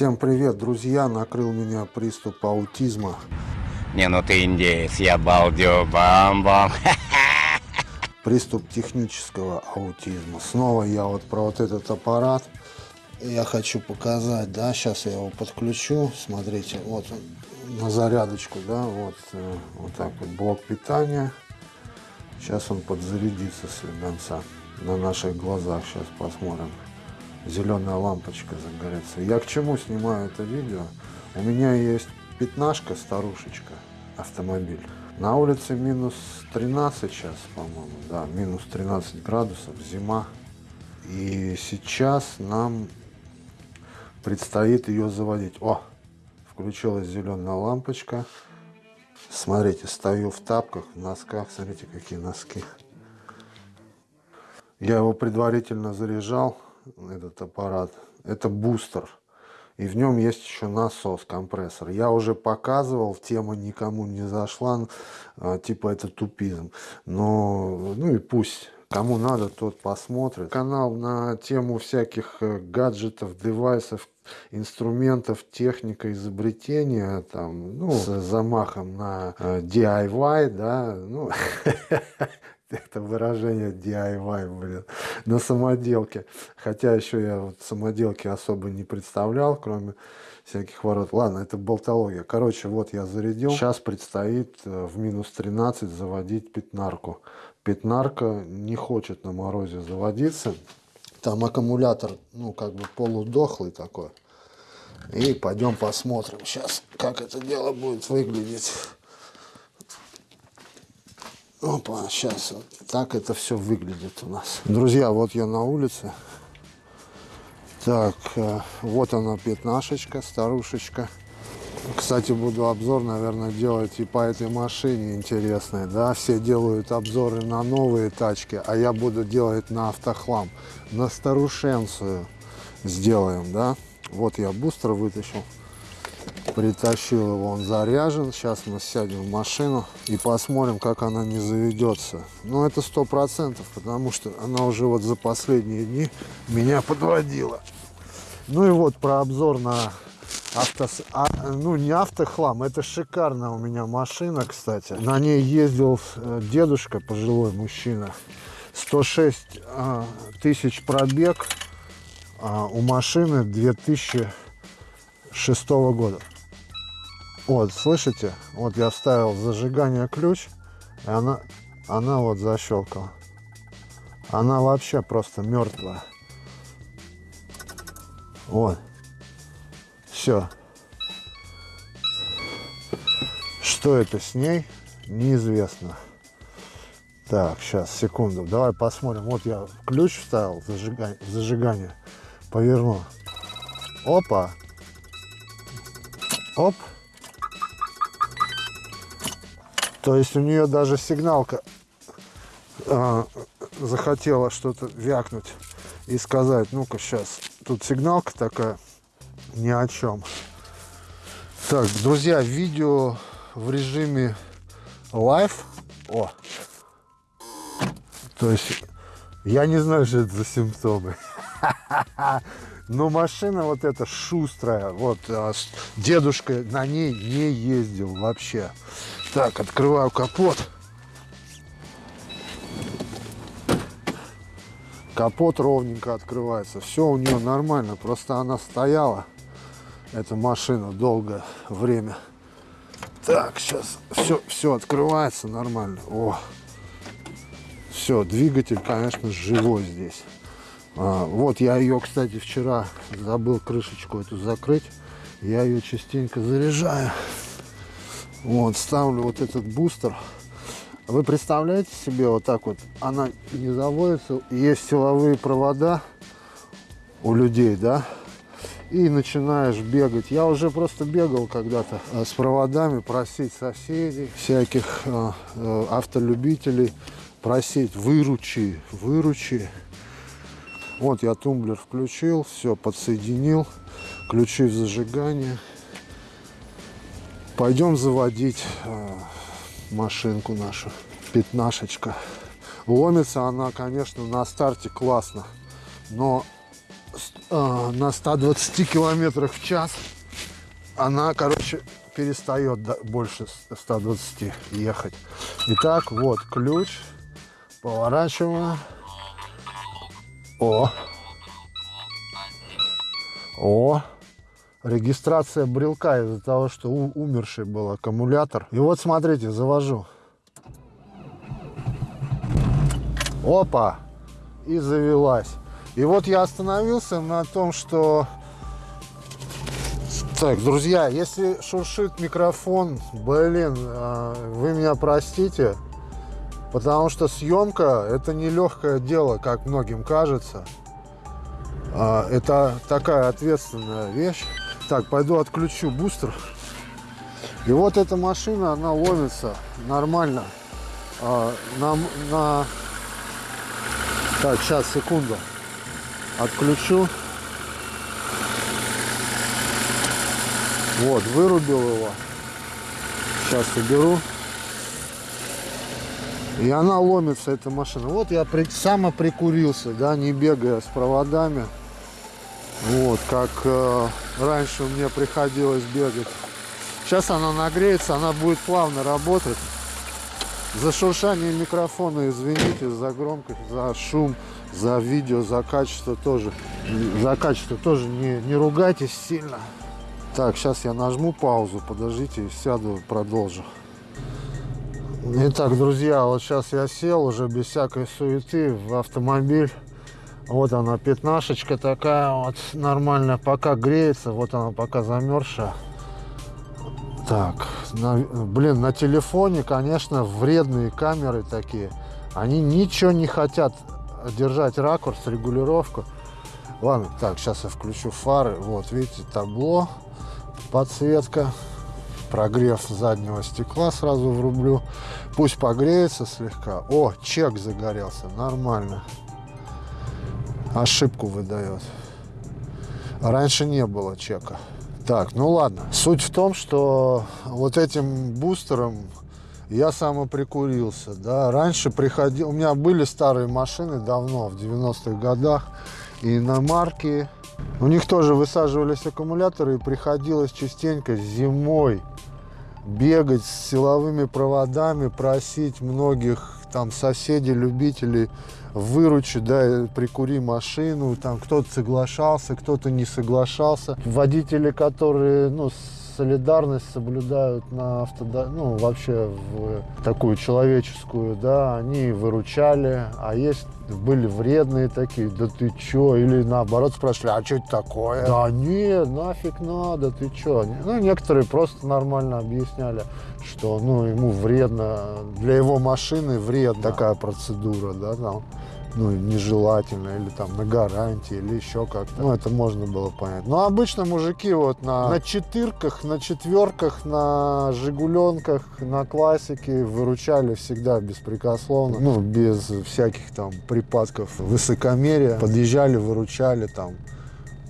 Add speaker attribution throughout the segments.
Speaker 1: Всем привет, друзья! Накрыл меня приступ аутизма.
Speaker 2: Не, ну ты индеец, я балдю, бам-бам.
Speaker 1: Приступ технического аутизма. Снова я вот про вот этот аппарат. Я хочу показать, да, сейчас я его подключу. Смотрите, вот он на зарядочку, да, вот, э, вот так вот блок питания. Сейчас он подзарядится слегонца на наших глазах. Сейчас посмотрим зеленая лампочка загорится. Я к чему снимаю это видео? У меня есть пятнашка, старушечка, автомобиль. На улице минус 13 сейчас, по-моему, да, минус 13 градусов, зима. И сейчас нам предстоит ее заводить. О, включилась зеленая лампочка. Смотрите, стою в тапках, в носках. Смотрите, какие носки. Я его предварительно заряжал этот аппарат, это бустер. И в нем есть еще насос, компрессор. Я уже показывал, тема никому не зашла, а, типа это тупизм. Но, ну и пусть, кому надо, тот посмотрит. Канал на тему всяких э, гаджетов, девайсов, инструментов, техника, изобретения, там, ну, с замахом на э, DIY, да, ну, это выражение DIY, блин, на самоделке. Хотя еще я вот самоделки особо не представлял, кроме всяких ворот. Ладно, это болтология. Короче, вот я зарядил. Сейчас предстоит э, в минус 13 заводить пятнарку. Пятнарка не хочет на морозе заводиться. Там аккумулятор, ну, как бы полудохлый такой. И пойдем посмотрим сейчас, как это дело будет выглядеть. Опа, сейчас вот так это все выглядит у нас. Друзья, вот я на улице. Так, э, вот она пятнашечка, старушечка. Кстати, буду обзор, наверное, делать и по этой машине интересный, да. Все делают обзоры на новые тачки, а я буду делать на автохлам. На старушенцию сделаем, да. Вот я бустер вытащил притащил его, он заряжен. Сейчас мы сядем в машину и посмотрим, как она не заведется. Но это сто процентов, потому что она уже вот за последние дни меня подводила. Ну и вот про обзор на авто... А, ну не автохлам, это шикарная у меня машина, кстати. На ней ездил э, дедушка, пожилой мужчина. 106 а, тысяч пробег а, у машины 2006 года. Вот, слышите? Вот я вставил зажигание ключ, и она, она вот защелкала. Она вообще просто мертвая. Вот. Все. Что это с ней, неизвестно. Так, сейчас, секунду. Давай посмотрим. Вот я ключ вставил в зажигание. В зажигание. Поверну. Опа. Оп. То есть у нее даже сигналка э, захотела что-то вякнуть и сказать, ну-ка сейчас, тут сигналка такая, ни о чем. Так, друзья, видео в режиме live. О! То есть, я не знаю, что это за симптомы. Но машина вот эта шустрая, вот а, дедушка на ней не ездил вообще. Так, открываю капот. Капот ровненько открывается. Все у нее нормально. Просто она стояла, эта машина, долгое время. Так, сейчас все, все открывается нормально. О, все, двигатель, конечно, живой здесь. А, вот я ее, кстати, вчера забыл крышечку эту закрыть. Я ее частенько заряжаю. Вот, ставлю вот этот бустер. Вы представляете себе вот так вот, она не заводится, есть силовые провода у людей, да, и начинаешь бегать. Я уже просто бегал когда-то э, с проводами, просить соседей, всяких э, э, автолюбителей, просить выручи, выручи. Вот я тумблер включил, все подсоединил, ключи в зажигание. Пойдем заводить э, машинку нашу, пятнашечка. Ломится она, конечно, на старте классно, но э, на 120 километрах в час она, короче, перестает больше 120 ехать. Итак, вот ключ. Поворачиваем. О. О. Регистрация брелка из-за того, что у- умерший был аккумулятор. И вот смотрите, завожу. Опа! И завелась. И вот я остановился на том, что... Так, друзья, если шуршит микрофон, блин, а, вы меня простите, потому что съемка это нелегкое дело, как многим кажется. А, Это такая ответственная вещь. Так, пойду отключу бустер. И вот эта машина, она ловится нормально. А, На, на... Так, сейчас, секунду. Отключу. Вот, вырубил его. Сейчас уберу. И она ломится, эта машина. Вот я при, самоприкурился, да, не бегая с проводами. Вот, как э, раньше мне приходилось бегать. Сейчас она нагреется, она будет плавно работать. За шуршание микрофона, извините, за громкость, за шум, за видео, за качество тоже. За качество тоже не, не ругайтесь сильно. Так, сейчас я нажму паузу, подождите, сяду, продолжу. Итак, друзья, вот сейчас я сел уже без всякой суеты в автомобиль. Вот она, пятнашечка такая вот, нормально, пока греется, вот она пока замерзшая. Так, на- блин, на телефоне, конечно, вредные камеры такие. Они ничего не хотят держать ракурс, регулировку. Ладно, так, сейчас я включу фары. Вот, видите, табло, подсветка, прогрев заднего стекла сразу врублю. Пусть погреется слегка. О, чек загорелся, нормально. Ошибку выдает. Раньше не было чека. Так, ну ладно. Суть в том, что вот этим бустером я самоприкурился. Да. Раньше приходил... У меня были старые машины давно, в 90-х годах. И иномарки. У них тоже высаживались аккумуляторы. И приходилось частенько зимой бегать с силовыми проводами, просить многих там соседей, любителей выручи, да, прикури машину, там кто-то соглашался, кто-то не соглашался. Водители, которые, ну, солидарность соблюдают на автода, ну, вообще в такую человеческую, да, они выручали, а есть были вредные такие, да ты чё, или наоборот спрашивали, а что это такое? Да нет, нафиг надо, ты чё? Ну, некоторые просто нормально объясняли, что, ну, ему вредно, для его машины вредна такая процедура, да, там ну, нежелательно, или там на гарантии, или еще как-то. Ну, это можно было понять. Но обычно мужики вот на, на четырках, на четверках, на жигуленках, на классике выручали всегда беспрекословно, ну, без всяких там припадков высокомерия. Подъезжали, выручали там.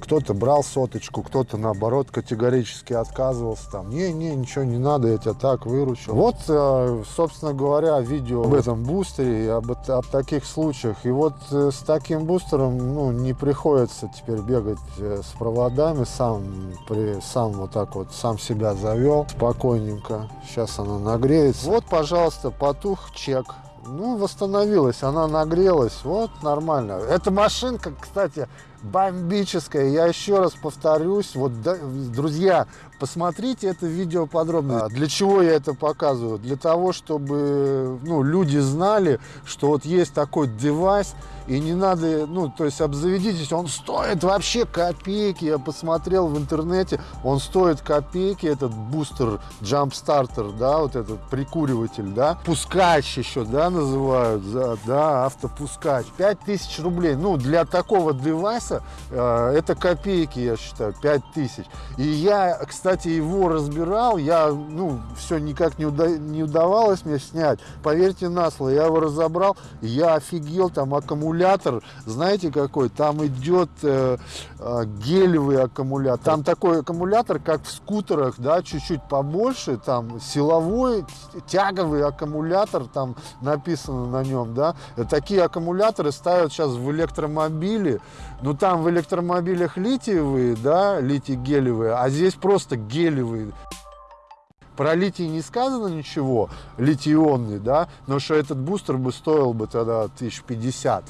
Speaker 1: Кто-то брал соточку, кто-то наоборот категорически отказывался. Там, не-не, ничего не надо, я тебя так выручил. Вот, э, собственно говоря, видео об этом бустере и об, об таких случаях. И вот э, с таким бустером ну, не приходится теперь бегать э, с проводами. Сам, при, сам вот так вот, сам себя завел спокойненько. Сейчас она нагреется. Вот, пожалуйста, потух чек. Ну, восстановилась, она нагрелась, вот, нормально. Эта машинка, кстати, бомбическая. Я еще раз повторюсь, вот, да, друзья, посмотрите это видео подробно. А Для чего я это показываю? Для того, чтобы, ну, люди знали, что вот есть такой девайс, и не надо, ну, то есть обзаведитесь, он стоит вообще копейки. Я посмотрел в интернете, он стоит копейки, этот бустер, джамп-стартер, да, вот этот прикуриватель, да. Пускач еще, да, называют, да, да автопускач. 5000 рублей, ну, для такого девайса э, это копейки, я считаю, 5000. И я, кстати, его разбирал, я, ну, все никак не, уда- не удавалось мне снять. Поверьте на слово, я его разобрал, я офигел, там аккумулятор, знаете какой? Там идет э, э, гелевый аккумулятор. Там такой аккумулятор, как в скутерах, да, чуть-чуть побольше, там силовой, тяговый аккумулятор, там написано на нем, да. Такие аккумуляторы ставят сейчас в электромобили, ну, там в электромобилях литиевые, да, литий-гелевые, а здесь просто гелевые. Про литий не сказано ничего, литий-ионный, да, но что этот бустер бы стоил бы тогда 1050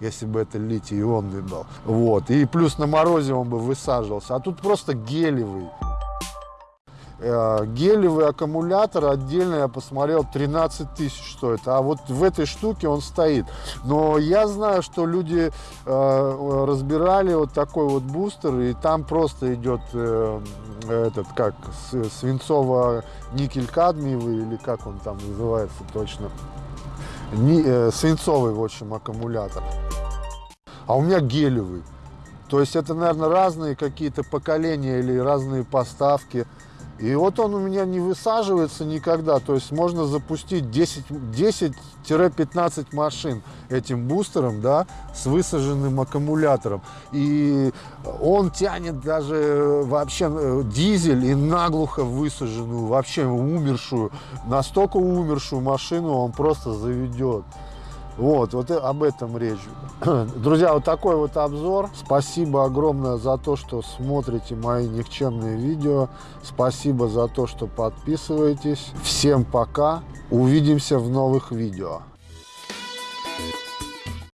Speaker 1: если бы это литий-ионный был. Вот. И плюс на морозе он бы высаживался. А тут просто гелевый. Э, гелевый аккумулятор отдельно я посмотрел 13 тысяч стоит. А вот в этой штуке он стоит. Но я знаю что люди э, разбирали вот такой вот бустер и там просто идет э, этот как свинцово никель кадмиевый или как он там называется точно. Не, э, свинцовый в общем аккумулятор. А у меня гелевый. То есть это наверное разные какие-то поколения или разные поставки и вот он у меня не высаживается никогда. То есть можно запустить 10-15 машин этим бустером, да, с высаженным аккумулятором. И он тянет даже вообще э, дизель и наглухо высаженную, вообще умершую, настолько умершую машину он просто заведет. Вот, вот об этом речь. Друзья, вот такой вот обзор. Спасибо огромное за то, что смотрите мои никчемные видео. Спасибо за то, что подписываетесь. Всем пока. Увидимся в новых видео.